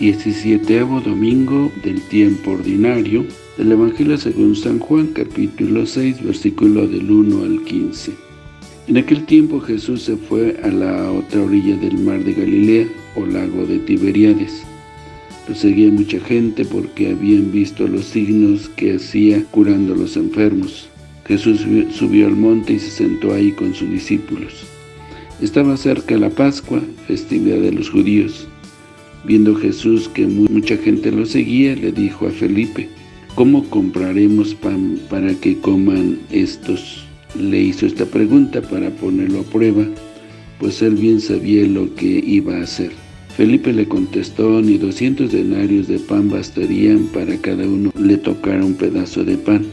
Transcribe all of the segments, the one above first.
17 domingo del tiempo ordinario del Evangelio según San Juan, capítulo 6, versículo del 1 al 15. En aquel tiempo Jesús se fue a la otra orilla del mar de Galilea, o lago de Tiberíades. Lo seguía mucha gente porque habían visto los signos que hacía curando a los enfermos. Jesús subió al monte y se sentó ahí con sus discípulos. Estaba cerca la Pascua, festividad de los judíos. Viendo Jesús que mucha gente lo seguía, le dijo a Felipe, ¿Cómo compraremos pan para que coman estos? Le hizo esta pregunta para ponerlo a prueba, pues él bien sabía lo que iba a hacer. Felipe le contestó, ni doscientos denarios de pan bastarían para cada uno le tocara un pedazo de pan.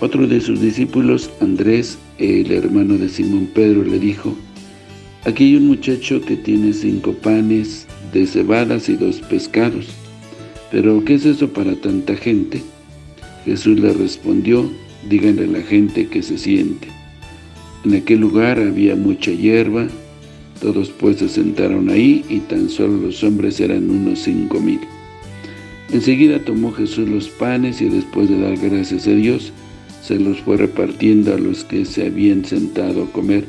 Otro de sus discípulos, Andrés, el hermano de Simón Pedro, le dijo, Aquí hay un muchacho que tiene cinco panes de cebadas y dos pescados. ¿Pero qué es eso para tanta gente? Jesús le respondió, díganle a la gente que se siente. En aquel lugar había mucha hierba, todos pues se sentaron ahí y tan solo los hombres eran unos cinco mil. Enseguida tomó Jesús los panes y después de dar gracias a Dios, se los fue repartiendo a los que se habían sentado a comer.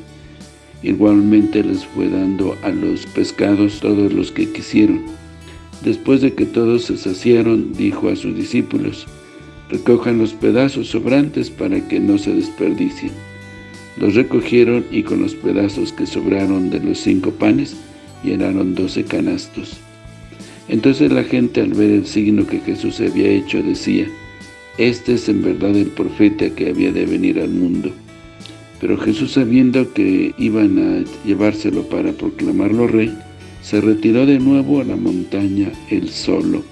Igualmente les fue dando a los pescados todos los que quisieron. Después de que todos se saciaron, dijo a sus discípulos, recojan los pedazos sobrantes para que no se desperdicien. Los recogieron y con los pedazos que sobraron de los cinco panes, llenaron doce canastos. Entonces la gente al ver el signo que Jesús había hecho decía, Este es en verdad el profeta que había de venir al mundo. Pero Jesús sabiendo que iban a llevárselo para proclamarlo rey, se retiró de nuevo a la montaña él solo.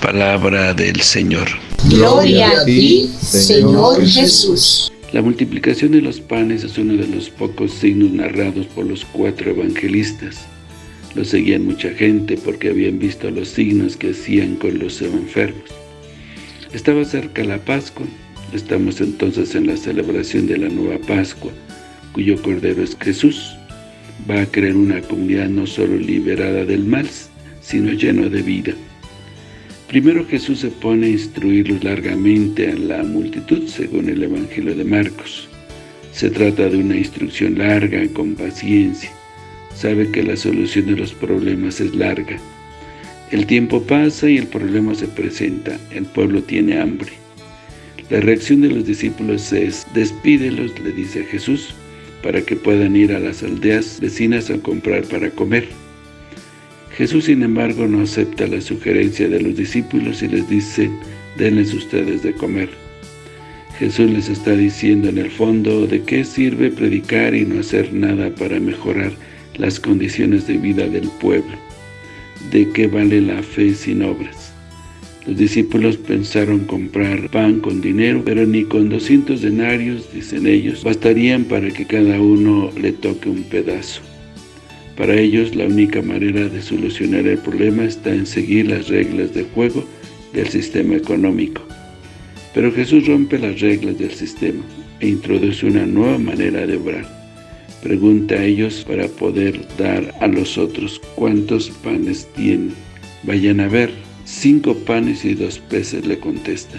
Palabra del Señor. Gloria a ti, Señor Jesús. La multiplicación de los panes es uno de los pocos signos narrados por los cuatro evangelistas. Lo seguían mucha gente porque habían visto los signos que hacían con los enfermos. Estaba cerca la Pascua. Estamos entonces en la celebración de la nueva Pascua, cuyo Cordero es Jesús. Va a crear una comunidad no solo liberada del mal, sino lleno de vida. Primero Jesús se pone a instruirlos largamente a la multitud, según el Evangelio de Marcos. Se trata de una instrucción larga, con paciencia. Sabe que la solución de los problemas es larga. El tiempo pasa y el problema se presenta. El pueblo tiene hambre. La reacción de los discípulos es, despídelos, le dice Jesús, para que puedan ir a las aldeas vecinas a comprar para comer. Jesús, sin embargo, no acepta la sugerencia de los discípulos y les dice, denles ustedes de comer. Jesús les está diciendo en el fondo de qué sirve predicar y no hacer nada para mejorar las condiciones de vida del pueblo, de qué vale la fe sin obras. Los discípulos pensaron comprar pan con dinero, pero ni con 200 denarios, dicen ellos, bastarían para que cada uno le toque un pedazo. Para ellos, la única manera de solucionar el problema está en seguir las reglas de juego del sistema económico. Pero Jesús rompe las reglas del sistema e introduce una nueva manera de obrar. Pregunta a ellos para poder dar a los otros cuántos panes tienen. Vayan a ver, cinco panes y dos peces le contesta.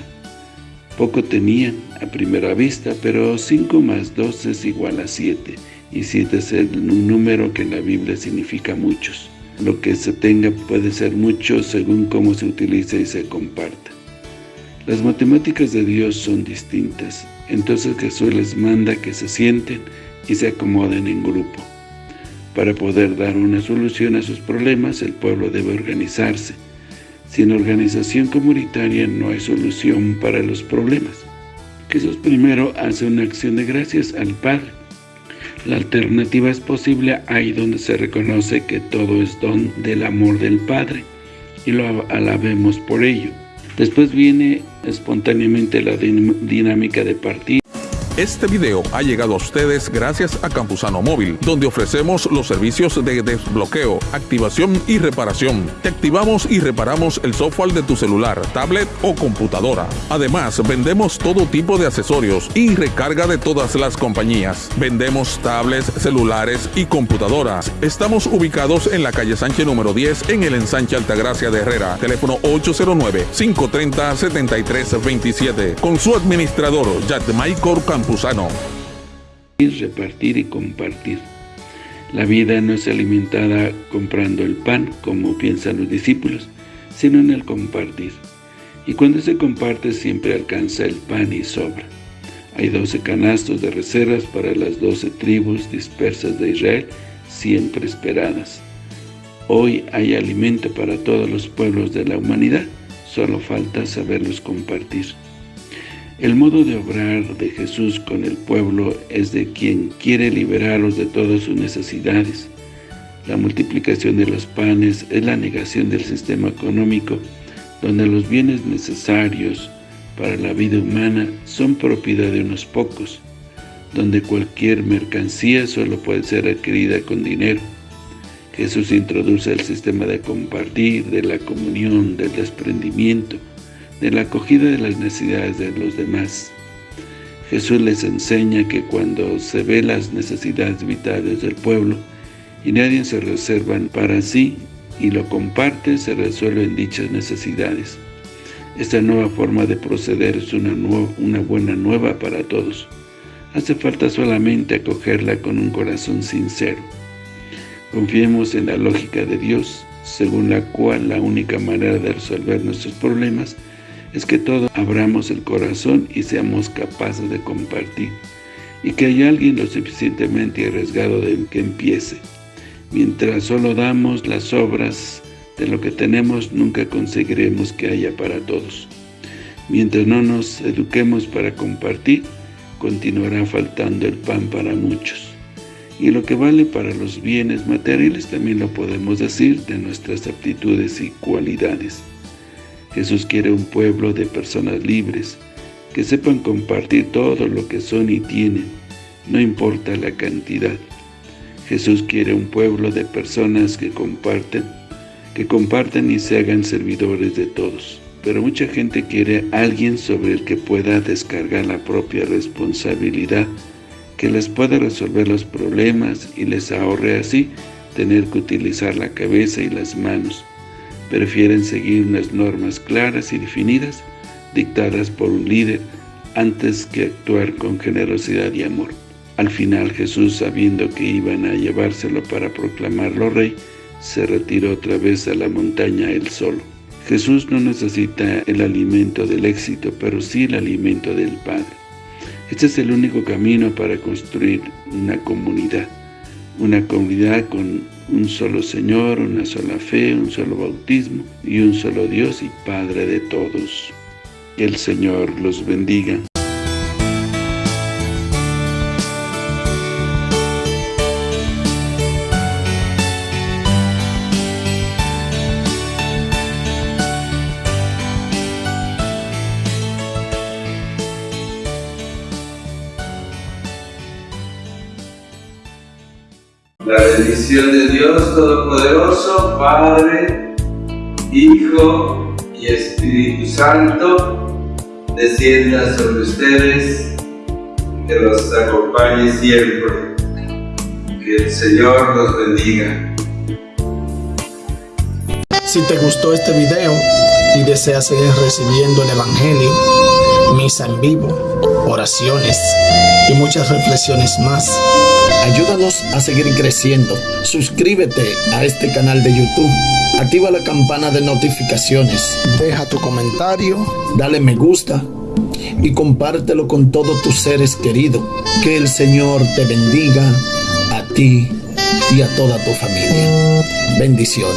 Poco tenían a primera vista, pero cinco más dos es igual a siete y siete es un número que en la Biblia significa muchos. Lo que se tenga puede ser mucho según cómo se utilice y se comparta. Las matemáticas de Dios son distintas, entonces Jesús les manda que se sienten y se acomoden en grupo. Para poder dar una solución a sus problemas, el pueblo debe organizarse. Sin organización comunitaria no hay solución para los problemas. Jesús primero hace una acción de gracias al Padre, la alternativa es posible ahí donde se reconoce que todo es don del amor del Padre y lo alabemos por ello. Después viene espontáneamente la dinámica de partir. Este video ha llegado a ustedes gracias a Campusano Móvil, donde ofrecemos los servicios de desbloqueo, activación y reparación. Te activamos y reparamos el software de tu celular, tablet o computadora. Además, vendemos todo tipo de accesorios y recarga de todas las compañías. Vendemos tablets, celulares y computadoras. Estamos ubicados en la calle Sánchez número 10 en el ensanche Altagracia de Herrera. Teléfono 809-530-7327. Con su administrador, Maicor Repartir y compartir. La vida no es alimentada comprando el pan, como piensan los discípulos, sino en el compartir. Y cuando se comparte siempre alcanza el pan y sobra. Hay doce canastos de reservas para las doce tribus dispersas de Israel, siempre esperadas. Hoy hay alimento para todos los pueblos de la humanidad, solo falta saberlos compartir. El modo de obrar de Jesús con el pueblo es de quien quiere liberarlos de todas sus necesidades. La multiplicación de los panes es la negación del sistema económico, donde los bienes necesarios para la vida humana son propiedad de unos pocos, donde cualquier mercancía solo puede ser adquirida con dinero. Jesús introduce el sistema de compartir, de la comunión, del desprendimiento, de la acogida de las necesidades de los demás. Jesús les enseña que cuando se ve las necesidades vitales del pueblo y nadie se reservan para sí y lo comparte, se resuelven dichas necesidades. Esta nueva forma de proceder es una, una buena nueva para todos. Hace falta solamente acogerla con un corazón sincero. Confiemos en la lógica de Dios, según la cual la única manera de resolver nuestros problemas es que todos abramos el corazón y seamos capaces de compartir, y que haya alguien lo suficientemente arriesgado de que empiece. Mientras solo damos las obras de lo que tenemos, nunca conseguiremos que haya para todos. Mientras no nos eduquemos para compartir, continuará faltando el pan para muchos. Y lo que vale para los bienes materiales también lo podemos decir de nuestras aptitudes y cualidades. Jesús quiere un pueblo de personas libres, que sepan compartir todo lo que son y tienen, no importa la cantidad. Jesús quiere un pueblo de personas que comparten, que comparten y se hagan servidores de todos. Pero mucha gente quiere alguien sobre el que pueda descargar la propia responsabilidad, que les pueda resolver los problemas y les ahorre así tener que utilizar la cabeza y las manos prefieren seguir unas normas claras y definidas, dictadas por un líder, antes que actuar con generosidad y amor. Al final Jesús, sabiendo que iban a llevárselo para proclamarlo rey, se retiró otra vez a la montaña él solo. Jesús no necesita el alimento del éxito, pero sí el alimento del Padre. Este es el único camino para construir una comunidad, una comunidad con un solo Señor, una sola fe, un solo bautismo y un solo Dios y Padre de todos. Que el Señor los bendiga. La bendición de Dios Todopoderoso, Padre, Hijo y Espíritu Santo, descienda sobre ustedes, que los acompañe siempre. Que el Señor los bendiga. Si te gustó este video y deseas seguir recibiendo el Evangelio, misa en vivo, oraciones y muchas reflexiones más, Ayúdanos a seguir creciendo. Suscríbete a este canal de YouTube. Activa la campana de notificaciones. Deja tu comentario. Dale me gusta. Y compártelo con todos tus seres queridos. Que el Señor te bendiga a ti y a toda tu familia. Bendiciones.